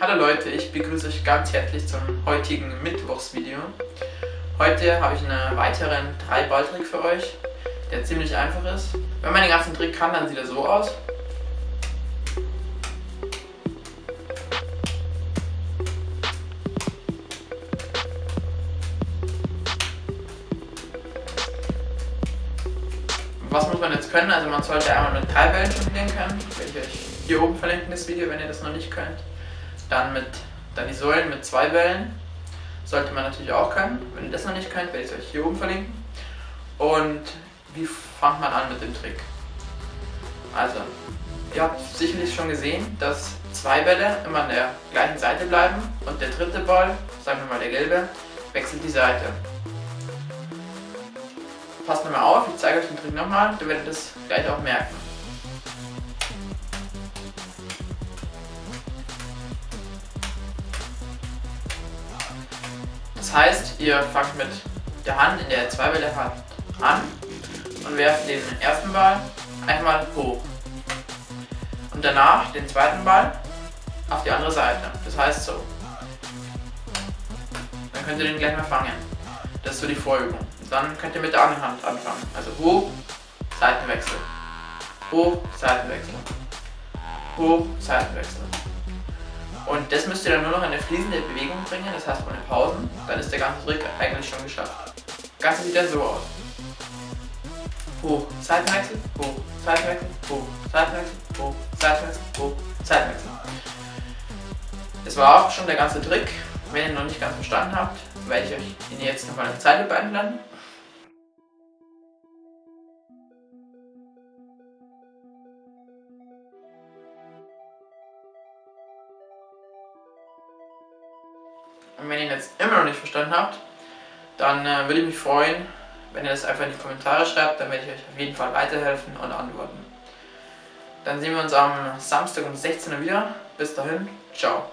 Hallo Leute, ich begrüße euch ganz herzlich zum heutigen Mittwochsvideo. Heute habe ich einen weiteren 3-Ball-Trick für euch, der ziemlich einfach ist. Wenn man den ganzen Trick kann, dann sieht er so aus. Was muss man jetzt können? Also man sollte einmal mit drei Bällen jonglieren können, werde ich euch hier oben verlinken das Video, wenn ihr das noch nicht könnt. Dann mit dann die Säulen mit zwei Bällen, sollte man natürlich auch können. Wenn ihr das noch nicht könnt, werde ich es euch hier oben verlinken. Und wie fängt man an mit dem Trick? Also, ihr habt sicherlich schon gesehen, dass zwei Bälle immer an der gleichen Seite bleiben und der dritte Ball, sagen wir mal der gelbe, wechselt die Seite passt nochmal auf, ich zeige euch den Trick nochmal, ihr werdet das gleich auch merken. Das heißt, ihr fangt mit der Hand, in der ihr zwei Bälle habt, an und werft den ersten Ball einmal hoch. Und danach den zweiten Ball auf die andere Seite. Das heißt so. Dann könnt ihr den gleich mal fangen. Das ist so die Vorübung. Dann könnt ihr mit der anderen Hand anfangen. Also hoch, Seitenwechsel. Hoch, Seitenwechsel. Hoch, Seitenwechsel. Und das müsst ihr dann nur noch in eine fließende Bewegung bringen, das heißt ohne Pausen. Dann ist der ganze Trick eigentlich schon geschafft. Das Ganze sieht dann so aus. Hoch, Seitenwechsel, hoch, Seitenwechsel, hoch, Seitenwechsel, hoch, Seitenwechsel, hoch, Seitenwechsel. Das war auch schon der ganze Trick. Wenn ihr noch nicht ganz verstanden habt, werde ich euch ihn jetzt nochmal eine Zeile einblenden. Und wenn ihr ihn jetzt immer noch nicht verstanden habt, dann äh, würde ich mich freuen, wenn ihr das einfach in die Kommentare schreibt, dann werde ich euch auf jeden Fall weiterhelfen und antworten. Dann sehen wir uns am Samstag um 16 Uhr wieder. Bis dahin, ciao.